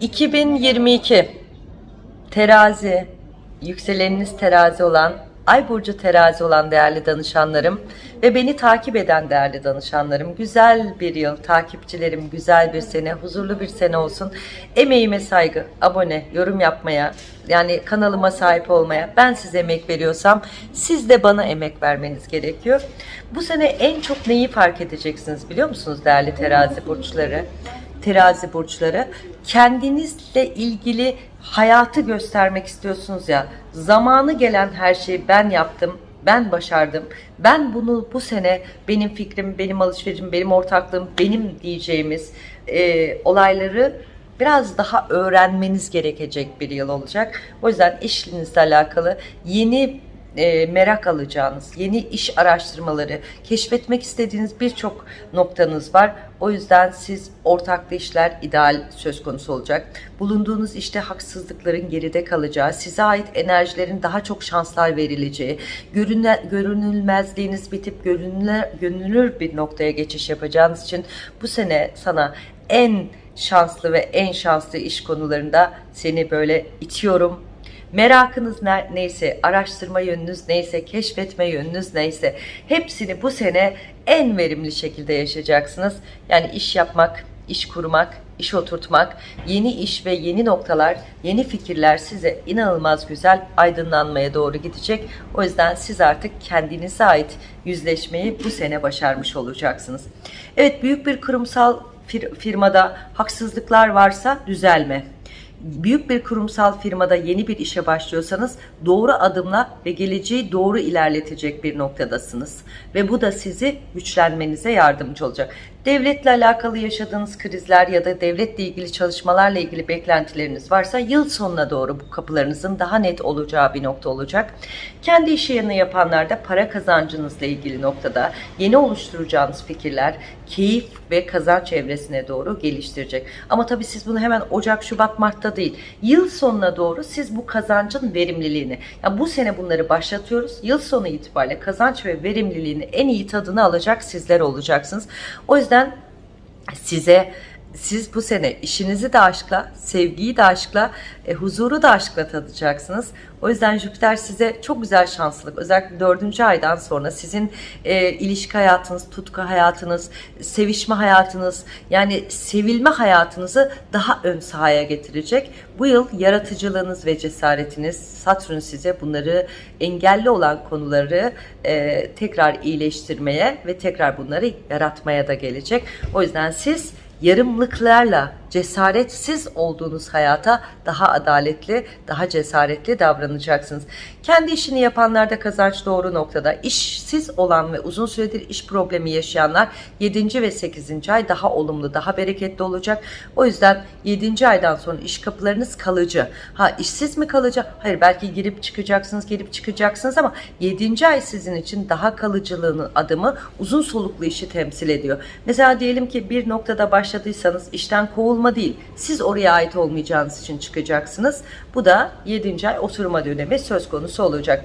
2022 terazi, yükseleniniz terazi olan, ay burcu terazi olan değerli danışanlarım ve beni takip eden değerli danışanlarım, güzel bir yıl, takipçilerim, güzel bir sene, huzurlu bir sene olsun. Emeğime saygı, abone, yorum yapmaya, yani kanalıma sahip olmaya, ben size emek veriyorsam siz de bana emek vermeniz gerekiyor. Bu sene en çok neyi fark edeceksiniz biliyor musunuz değerli terazi burçları? Terazi burçları. Kendinizle ilgili hayatı göstermek istiyorsunuz ya. Zamanı gelen her şeyi ben yaptım ben başardım. Ben bunu bu sene benim fikrim benim alışverişim benim ortaklığım benim diyeceğimiz e, olayları biraz daha öğrenmeniz gerekecek bir yıl olacak. O yüzden işinizle alakalı yeni e, merak alacağınız, yeni iş araştırmaları, keşfetmek istediğiniz birçok noktanız var. O yüzden siz ortaklı işler ideal söz konusu olacak. Bulunduğunuz işte haksızlıkların geride kalacağı, size ait enerjilerin daha çok şanslar verileceği, görünle, görünülmezliğiniz bitip görünür, görünür bir noktaya geçiş yapacağınız için bu sene sana en şanslı ve en şanslı iş konularında seni böyle itiyorum, Merakınız ne, neyse, araştırma yönünüz neyse, keşfetme yönünüz neyse hepsini bu sene en verimli şekilde yaşayacaksınız. Yani iş yapmak, iş kurmak, iş oturtmak, yeni iş ve yeni noktalar, yeni fikirler size inanılmaz güzel aydınlanmaya doğru gidecek. O yüzden siz artık kendinize ait yüzleşmeyi bu sene başarmış olacaksınız. Evet büyük bir kurumsal fir firmada haksızlıklar varsa düzelme büyük bir kurumsal firmada yeni bir işe başlıyorsanız doğru adımla ve geleceği doğru ilerletecek bir noktadasınız. Ve bu da sizi güçlenmenize yardımcı olacak. Devletle alakalı yaşadığınız krizler ya da devletle ilgili çalışmalarla ilgili beklentileriniz varsa yıl sonuna doğru bu kapılarınızın daha net olacağı bir nokta olacak. Kendi iş yerini yapanlarda para kazancınızla ilgili noktada yeni oluşturacağınız fikirler keyif ve kazanç evresine doğru geliştirecek. Ama tabii siz bunu hemen Ocak, Şubat, Mart'ta değil. Yıl sonuna doğru siz bu kazancın verimliliğini, yani bu sene bunları başlatıyoruz. Yıl sonu itibariyle kazanç ve verimliliğini en iyi tadını alacak sizler olacaksınız. O yüzden zaten size siz bu sene işinizi de aşkla, sevgiyi de aşkla, e, huzuru da aşkla tadacaksınız. O yüzden Jüpiter size çok güzel şanslılık. Özellikle dördüncü aydan sonra sizin e, ilişki hayatınız, tutku hayatınız, sevişme hayatınız, yani sevilme hayatınızı daha ön sahaya getirecek. Bu yıl yaratıcılığınız ve cesaretiniz, Satürn size bunları engelli olan konuları e, tekrar iyileştirmeye ve tekrar bunları yaratmaya da gelecek. O yüzden siz yarımlıklarla cesaretsiz olduğunuz hayata daha adaletli, daha cesaretli davranacaksınız. Kendi işini yapanlarda kazanç doğru noktada. İşsiz olan ve uzun süredir iş problemi yaşayanlar 7. ve 8. ay daha olumlu, daha bereketli olacak. O yüzden 7. aydan sonra iş kapılarınız kalıcı. Ha işsiz mi kalacak? Hayır belki girip çıkacaksınız, girip çıkacaksınız ama 7. ay sizin için daha kalıcılığının adımı uzun soluklu işi temsil ediyor. Mesela diyelim ki bir noktada başladıysanız işten kovulma oturma değil. Siz oraya ait olmayacağınız için çıkacaksınız. Bu da 7. ay oturma dönemi söz konusu olacak.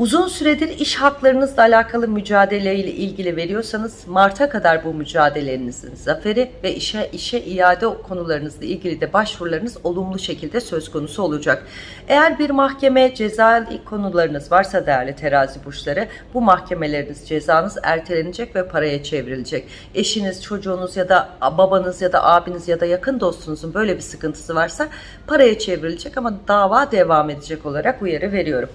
Uzun süredir iş haklarınızla alakalı mücadeleyle ilgili veriyorsanız Mart'a kadar bu mücadelelerinizin zaferi ve işe işe iade konularınızla ilgili de başvurularınız olumlu şekilde söz konusu olacak. Eğer bir mahkeme ceza konularınız varsa değerli terazi burçları bu mahkemeleriniz cezanız ertelenecek ve paraya çevrilecek. Eşiniz, çocuğunuz ya da babanız ya da abiniz ya da yakın dostunuzun böyle bir sıkıntısı varsa paraya çevrilecek ama dava devam edecek olarak uyarı veriyorum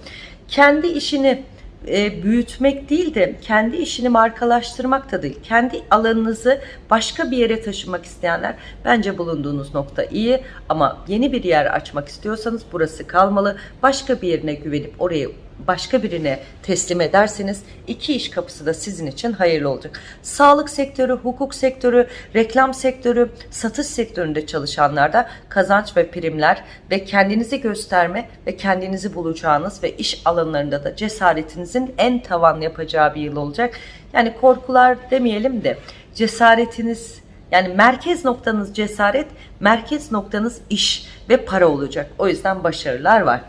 kendi işini e, büyütmek değil de kendi işini markalaştırmak da değil. Kendi alanınızı başka bir yere taşımak isteyenler bence bulunduğunuz nokta iyi ama yeni bir yer açmak istiyorsanız burası kalmalı. Başka bir yerine güvenip oraya başka birine teslim ederseniz iki iş kapısı da sizin için hayırlı olacak. Sağlık sektörü, hukuk sektörü, reklam sektörü, satış sektöründe çalışanlarda kazanç ve primler ve kendinizi gösterme ve kendinizi bulacağınız ve iş alanlarında da cesaretinizin en tavan yapacağı bir yıl olacak. Yani korkular demeyelim de cesaretiniz yani merkez noktanız cesaret, merkez noktanız iş ve para olacak. O yüzden başarılar var.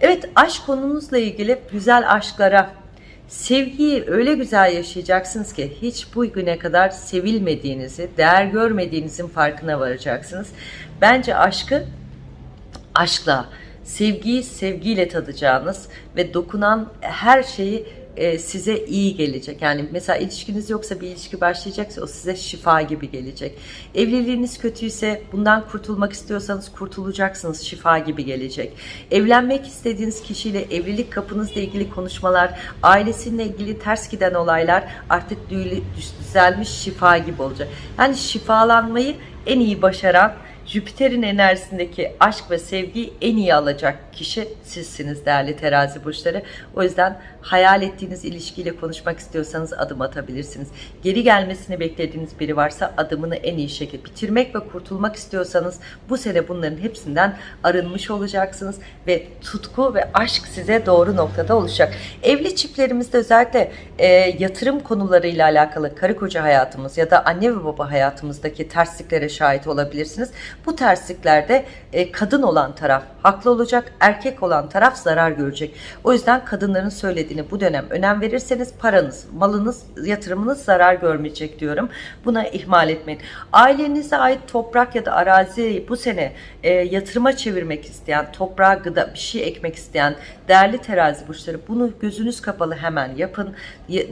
Evet aşk konunuzla ilgili güzel aşklara, Sevgiyi öyle güzel yaşayacaksınız ki hiç bu güne kadar sevilmediğinizi, değer görmediğinizin farkına varacaksınız. Bence aşkı aşkla, sevgiyi sevgiyle tadacağınız ve dokunan her şeyi e, size iyi gelecek. Yani mesela ilişkiniz yoksa bir ilişki başlayacaksa o size şifa gibi gelecek. Evliliğiniz kötüyse bundan kurtulmak istiyorsanız kurtulacaksınız şifa gibi gelecek. Evlenmek istediğiniz kişiyle evlilik kapınızla ilgili konuşmalar, ailesiyle ilgili ters giden olaylar artık düzelmiş şifa gibi olacak. Yani şifalanmayı en iyi başaran Jüpiter'in enerjisindeki aşk ve sevgiyi en iyi alacak kişi sizsiniz değerli terazi burçları. O yüzden hayal ettiğiniz ilişkiyle konuşmak istiyorsanız adım atabilirsiniz. Geri gelmesini beklediğiniz biri varsa adımını en iyi şekilde bitirmek ve kurtulmak istiyorsanız bu sene bunların hepsinden arınmış olacaksınız ve tutku ve aşk size doğru noktada olacak. Evli çiftlerimizde özellikle e, yatırım konularıyla alakalı karı koca hayatımız ya da anne ve baba hayatımızdaki tersliklere şahit olabilirsiniz. Bu tersliklerde e, kadın olan taraf haklı olacak, erkek olan taraf zarar görecek. O yüzden kadınların söylediğini bu dönem önem verirseniz paranız, malınız, yatırımınız zarar görmeyecek diyorum. Buna ihmal etmeyin. Ailenize ait toprak ya da arazi bu sene e, yatırıma çevirmek isteyen, toprağa gıda bir şey ekmek isteyen değerli terazi burçları bunu gözünüz kapalı hemen yapın.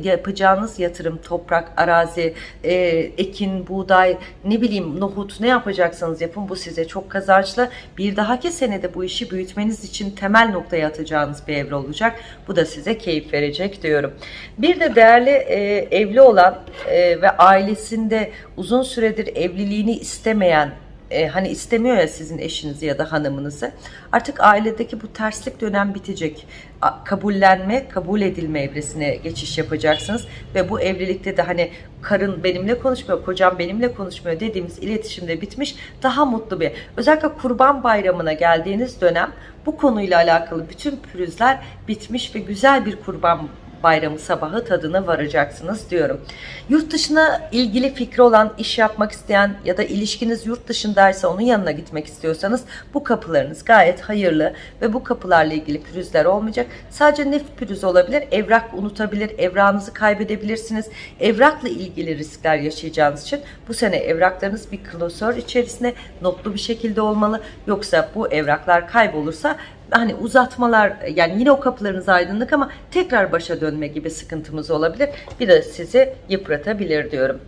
Yapacağınız yatırım, toprak, arazi, e, ekin, buğday, ne bileyim nohut ne yapacaksanız yapın bu size çok kazançlı. Bir dahaki senede bu işi büyütmeniz için temel noktaya atacağınız bir evre olacak. Bu da size keyif verecek diyorum. Bir de değerli e, evli olan e, ve ailesinde uzun süredir evliliğini istemeyen e, hani istemiyor ya sizin eşinizi ya da hanımınızı. Artık ailedeki bu terslik dönem bitecek. Kabullenme, kabul edilme evresine geçiş yapacaksınız ve bu evlilikte de hani karın benimle konuşmuyor, kocam benimle konuşmuyor dediğimiz iletişimde bitmiş. Daha mutlu bir. Özellikle Kurban Bayramı'na geldiğiniz dönem bu konuyla alakalı bütün pürüzler bitmiş ve güzel bir Kurban bayramı sabahı tadına varacaksınız diyorum. Yurt dışına ilgili fikri olan, iş yapmak isteyen ya da ilişkiniz yurt dışındaysa onun yanına gitmek istiyorsanız bu kapılarınız gayet hayırlı ve bu kapılarla ilgili pürüzler olmayacak. Sadece ne pürüz olabilir? Evrak unutabilir, evrağınızı kaybedebilirsiniz. Evrakla ilgili riskler yaşayacağınız için bu sene evraklarınız bir klasör içerisinde notlu bir şekilde olmalı. Yoksa bu evraklar kaybolursa hani uzatmalar yani yine o kapılarınız aydınlık ama tekrar başa dönme gibi sıkıntımız olabilir. Bir de sizi yıpratabilir diyorum.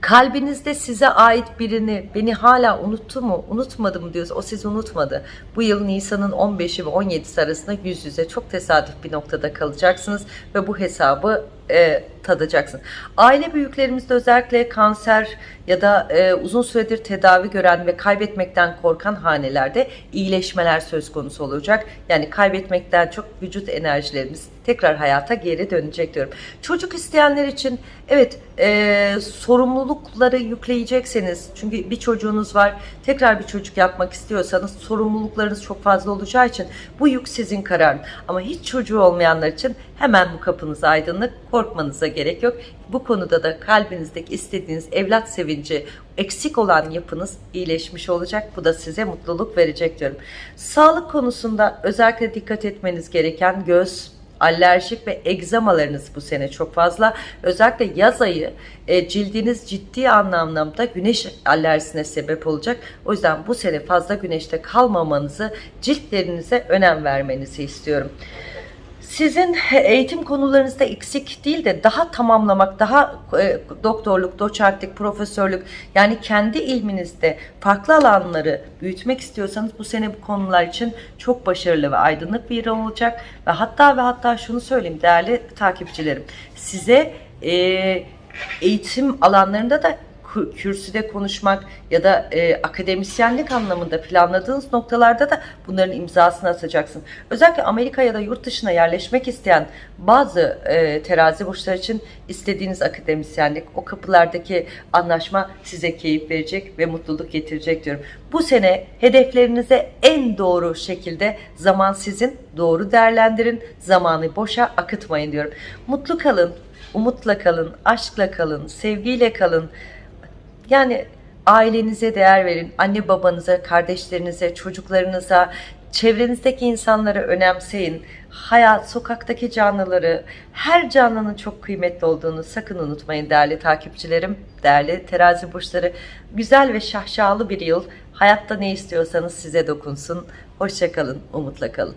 Kalbinizde size ait birini beni hala unuttu mu, unutmadı mı diyorsa o sizi unutmadı. Bu yıl Nisan'ın 15'i ve 17'si arasında yüz yüze çok tesadüf bir noktada kalacaksınız ve bu hesabı e, tadacaksınız. Aile büyüklerimizde özellikle kanser ya da e, uzun süredir tedavi gören ve kaybetmekten korkan hanelerde iyileşmeler söz konusu olacak. Yani kaybetmekten çok vücut enerjilerimiz tekrar hayata geri dönecek diyorum. Çocuk isteyenler için evet e, sorumlulukları yükleyecekseniz çünkü bir çocuğunuz var tekrar bir çocuk yapmak istiyorsanız sorumluluklarınız çok fazla olacağı için bu yük sizin kararın. Ama hiç çocuğu olmayanlar için hemen bu kapınız aydınlık korkmanıza gerek yok. Bu konuda da kalbinizdeki istediğiniz evlat sevinci eksik olan yapınız iyileşmiş olacak. Bu da size mutluluk verecek diyorum. Sağlık konusunda özellikle dikkat etmeniz gereken göz, alerjik ve egzamalarınız bu sene çok fazla. Özellikle yaz ayı e, cildiniz ciddi anlamda güneş alerjisine sebep olacak. O yüzden bu sene fazla güneşte kalmamanızı, ciltlerinize önem vermenizi istiyorum. Sizin eğitim konularınızda eksik değil de daha tamamlamak, daha e, doktorluk, doçentlik, profesörlük yani kendi ilminizde farklı alanları büyütmek istiyorsanız bu sene bu konular için çok başarılı ve aydınlık bir yıl olacak. Ve hatta ve hatta şunu söyleyeyim değerli takipçilerim. Size e, eğitim alanlarında da kürsüde konuşmak ya da e, akademisyenlik anlamında planladığınız noktalarda da bunların imzasını atacaksın. Özellikle Amerika ya da yurt dışına yerleşmek isteyen bazı e, terazi burçları için istediğiniz akademisyenlik, o kapılardaki anlaşma size keyif verecek ve mutluluk getirecek diyorum. Bu sene hedeflerinize en doğru şekilde zaman sizin, doğru değerlendirin, zamanı boşa akıtmayın diyorum. Mutlu kalın, umutla kalın, aşkla kalın, sevgiyle kalın. Yani ailenize değer verin. Anne babanıza, kardeşlerinize, çocuklarınıza, Çevrenizdeki insanları önemseyin. Hayat, sokaktaki canlıları, her canlının çok kıymetli olduğunu sakın unutmayın değerli takipçilerim, değerli terazi burçları. Güzel ve şahşalı bir yıl. Hayatta ne istiyorsanız size dokunsun. Hoşçakalın, umutla kalın.